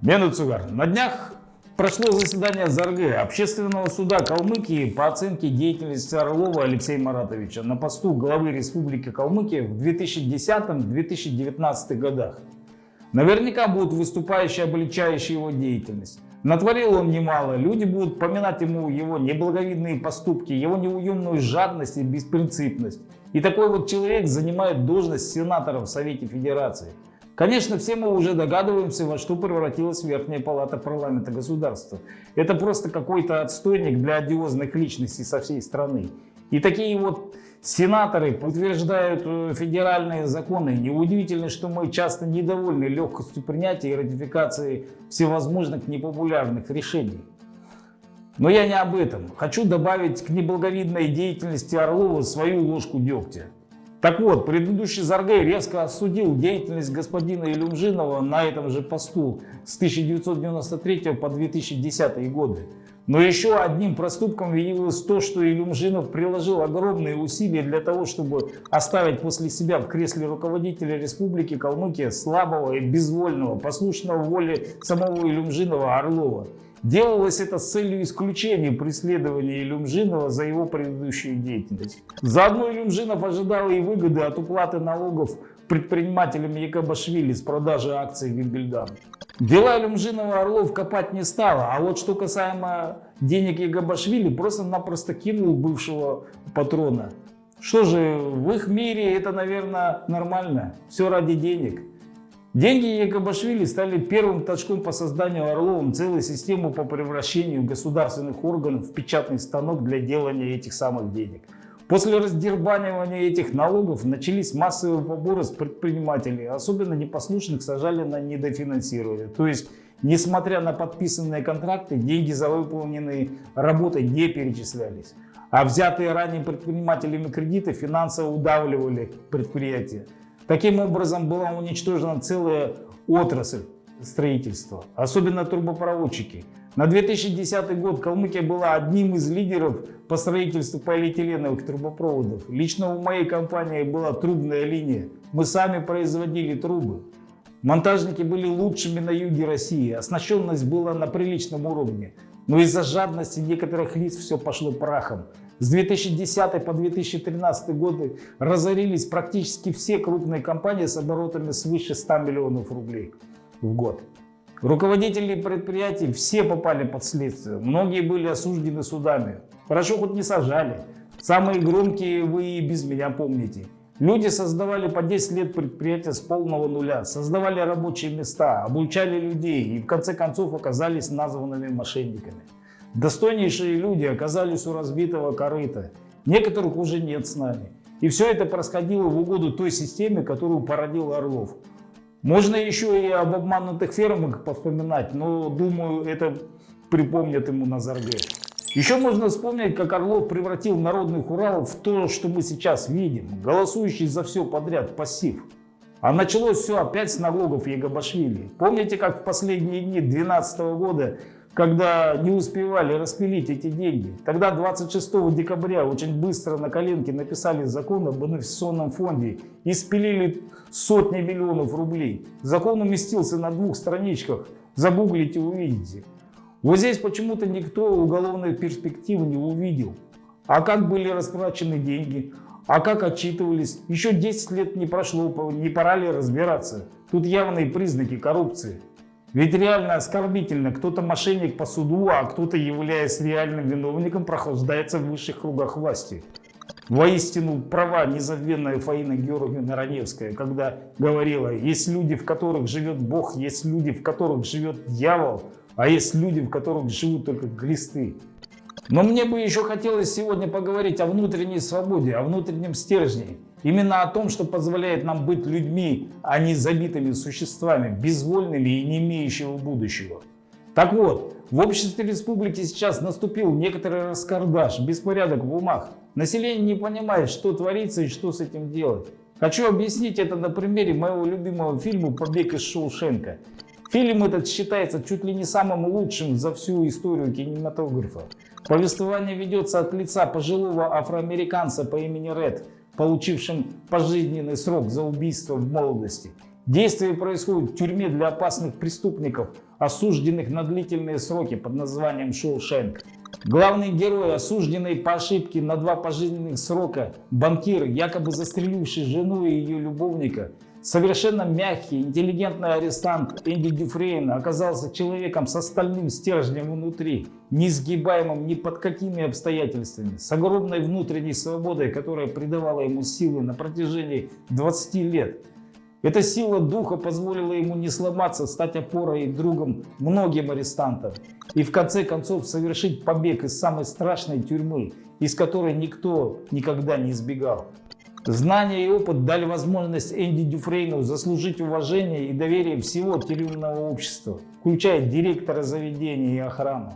Мену Цугар. На днях прошло заседание ЗАРГ Общественного суда Калмыкии по оценке деятельности Орлова Алексея Маратовича на посту главы Республики Калмыкия в 2010-2019 годах. Наверняка будут выступающие, обличающие его деятельность. Натворил он немало, люди будут поминать ему его неблаговидные поступки, его неуемную жадность и беспринципность. И такой вот человек занимает должность сенатора в Совете Федерации. Конечно, все мы уже догадываемся, во что превратилась Верхняя Палата парламента государства. Это просто какой-то отстойник для одиозных личностей со всей страны. И такие вот сенаторы утверждают э, федеральные законы. Неудивительно, что мы часто недовольны легкостью принятия и ратификации всевозможных непопулярных решений. Но я не об этом. Хочу добавить к неблаговидной деятельности Орлова свою ложку дегтя. Так вот, предыдущий Заргей резко осудил деятельность господина Илюмжинова на этом же посту с 1993 по 2010 годы. Но еще одним проступком явилось то, что Илюмжинов приложил огромные усилия для того, чтобы оставить после себя в кресле руководителя Республики Калмыкия слабого и безвольного, послушного воле самого Илюмжинова Орлова. Делалось это с целью исключения преследования Илюмжинова за его предыдущую деятельность. Заодно Илюмжинов ожидал и выгоды от уплаты налогов предпринимателям Якобашвили с продажи акций Вильгельдан. Дела Илюмжинова Орлов копать не стало, а вот что касаемо денег Якобашвили, просто-напросто кинул бывшего патрона. Что же, в их мире это, наверное, нормально. Все ради денег. Деньги Якобашвили стали первым точком по созданию Орловым целой системы по превращению государственных органов в печатный станок для делания этих самых денег. После раздербанивания этих налогов начались массовые поборы с предпринимателей, особенно непослушных сажали на недофинансирование. То есть, несмотря на подписанные контракты, деньги за выполненные работы не перечислялись. А взятые ранее предпринимателями кредиты финансово удавливали предприятия. Таким образом была уничтожена целая отрасль строительства, особенно трубопроводчики. На 2010 год Калмыкия была одним из лидеров по строительству полиэтиленовых трубопроводов. Лично у моей компании была трубная линия. Мы сами производили трубы. Монтажники были лучшими на юге России, оснащенность была на приличном уровне. Но из-за жадности некоторых лиц все пошло прахом. С 2010 по 2013 годы разорились практически все крупные компании с оборотами свыше 100 миллионов рублей в год. Руководители предприятий все попали под следствие, многие были осуждены судами. Хорошо хоть не сажали. Самые громкие вы и без меня помните. Люди создавали по 10 лет предприятия с полного нуля, создавали рабочие места, обучали людей и в конце концов оказались названными мошенниками. Достойнейшие люди оказались у разбитого корыта. Некоторых уже нет с нами. И все это происходило в угоду той системе, которую породил Орлов. Можно еще и об обманутых фермах повспоминать, но думаю, это припомнят ему на Зарге. Еще можно вспомнить, как Орлов превратил народных Уралов в то, что мы сейчас видим, голосующий за все подряд пассив. А началось все опять с налогов Егобашвили. Помните, как в последние дни 2012 года когда не успевали распилить эти деньги. Тогда 26 декабря очень быстро на коленке написали закон об инвестиционном фонде и спилили сотни миллионов рублей. Закон уместился на двух страничках, загуглите увидите. Вот здесь почему-то никто уголовной перспективы не увидел. А как были растрачены деньги? А как отчитывались? Еще 10 лет не прошло, не пора ли разбираться? Тут явные признаки коррупции. Ведь реально оскорбительно, кто-то мошенник по суду, а кто-то, являясь реальным виновником, прохлаждается в высших кругах власти. Воистину права незабвенная Фаина Георгиевна Раневская, когда говорила, есть люди, в которых живет Бог, есть люди, в которых живет дьявол, а есть люди, в которых живут только глисты. Но мне бы еще хотелось сегодня поговорить о внутренней свободе, о внутреннем стержне. Именно о том, что позволяет нам быть людьми, а не забитыми существами, безвольными и не имеющими будущего. Так вот, в обществе республики сейчас наступил некоторый раскардаш, беспорядок в умах. Население не понимает, что творится и что с этим делать. Хочу объяснить это на примере моего любимого фильма «Побег из Шоушенка». Фильм этот считается чуть ли не самым лучшим за всю историю кинематографа. Повествование ведется от лица пожилого афроамериканца по имени Ред, получившим пожизненный срок за убийство в молодости. Действие происходит в тюрьме для опасных преступников, осужденных на длительные сроки под названием Шоушенк. Главный герой, осужденный по ошибке на два пожизненных срока, банкир, якобы застреливший жену и ее любовника, совершенно мягкий, интеллигентный арестант Энди Дюфрейн оказался человеком с остальным стержнем внутри, несгибаемым ни под какими обстоятельствами, с огромной внутренней свободой, которая придавала ему силы на протяжении 20 лет. Эта сила духа позволила ему не сломаться, стать опорой и другом многим арестантам и в конце концов совершить побег из самой страшной тюрьмы, из которой никто никогда не избегал. Знания и опыт дали возможность Энди Дюфрейну заслужить уважение и доверие всего тюремного общества, включая директора заведения и охрану.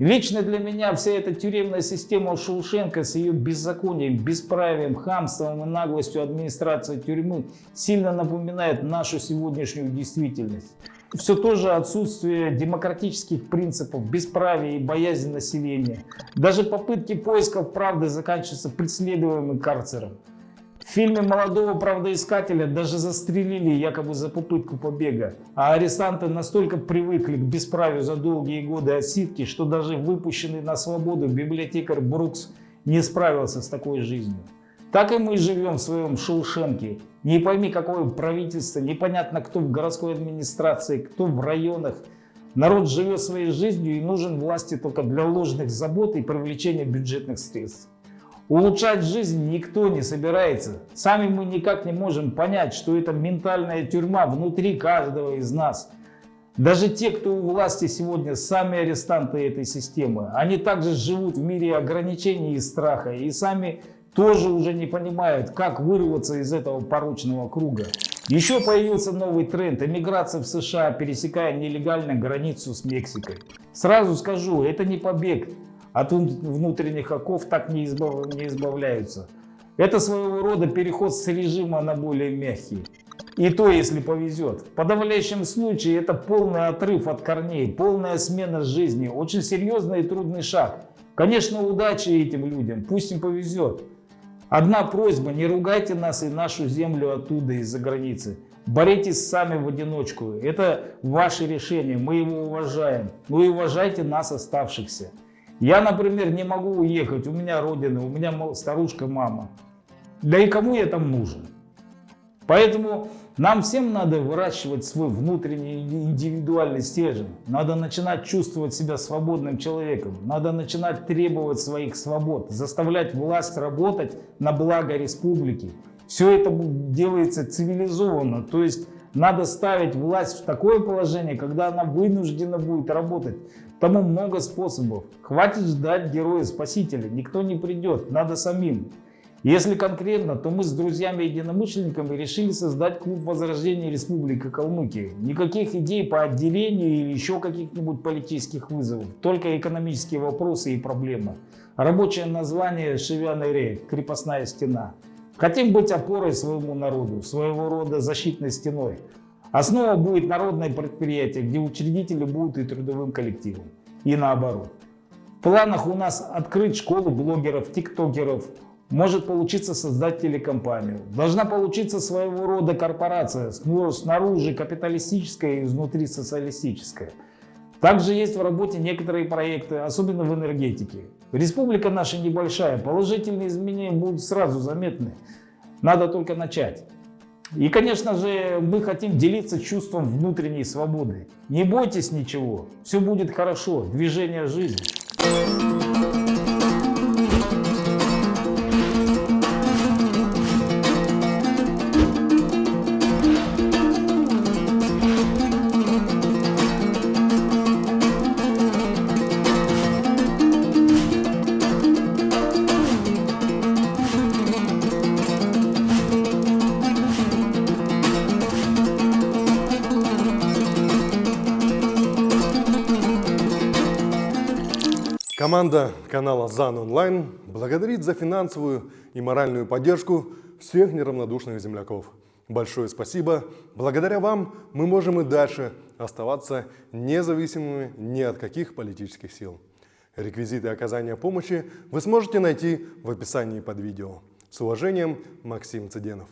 Лично для меня вся эта тюремная система Шоушенко с ее беззаконием, бесправием, хамством и наглостью администрации тюрьмы сильно напоминает нашу сегодняшнюю действительность. Все то же отсутствие демократических принципов, бесправия и боязнь населения. Даже попытки поисков правды заканчиваются преследуемым карцером. В фильме молодого правдоискателя даже застрелили якобы за попытку побега, а арестанты настолько привыкли к бесправию за долгие годы отсидки, что даже выпущенный на свободу библиотекарь Брукс не справился с такой жизнью. Так и мы живем в своем Шоушенке. Не пойми, какое правительство, непонятно, кто в городской администрации, кто в районах. Народ живет своей жизнью и нужен власти только для ложных забот и привлечения бюджетных средств. Улучшать жизнь никто не собирается. Сами мы никак не можем понять, что это ментальная тюрьма внутри каждого из нас. Даже те, кто у власти сегодня, сами арестанты этой системы, они также живут в мире ограничений и страха, и сами тоже уже не понимают, как вырваться из этого порочного круга. Еще появился новый тренд – эмиграция в США, пересекая нелегально границу с Мексикой. Сразу скажу, это не побег, от внутренних оков так не, избав... не избавляются. Это своего рода переход с режима на более мягкий. И то, если повезет. В подавляющем случае это полный отрыв от корней, полная смена жизни, очень серьезный и трудный шаг. Конечно, удачи этим людям, пусть им повезет. Одна просьба, не ругайте нас и нашу землю оттуда, из-за границы. Боритесь сами в одиночку. Это ваше решение, мы его уважаем. И уважайте нас, оставшихся. Я, например, не могу уехать, у меня родина, у меня старушка мама. Да и кому я там нужен? Поэтому нам всем надо выращивать свой внутренний индивидуальный стержень. Надо начинать чувствовать себя свободным человеком. Надо начинать требовать своих свобод, заставлять власть работать на благо республики. Все это делается цивилизованно, то есть надо ставить власть в такое положение, когда она вынуждена будет работать. Тому много способов. Хватит ждать героя-спасителя, никто не придет, надо самим. Если конкретно, то мы с друзьями-единомышленниками решили создать клуб возрождения Республики Калмыкия. Никаких идей по отделению или еще каких-нибудь политических вызовов, только экономические вопросы и проблемы. Рабочее название «Шевяный рейд», «Крепостная стена». Хотим быть опорой своему народу, своего рода защитной стеной. Основа будет народное предприятие, где учредители будут и трудовым коллективом. И наоборот. В планах у нас открыть школу блогеров, тиктокеров. Может получиться создать телекомпанию. Должна получиться своего рода корпорация, снаружи капиталистическая и изнутри социалистическая. Также есть в работе некоторые проекты, особенно в энергетике. Республика наша небольшая, положительные изменения будут сразу заметны. Надо только начать. И, конечно же, мы хотим делиться чувством внутренней свободы. Не бойтесь ничего, все будет хорошо, движение жизни. Команда канала ЗАН Онлайн благодарит за финансовую и моральную поддержку всех неравнодушных земляков. Большое спасибо. Благодаря вам мы можем и дальше оставаться независимыми ни от каких политических сил. Реквизиты оказания помощи вы сможете найти в описании под видео. С уважением, Максим Цыденов.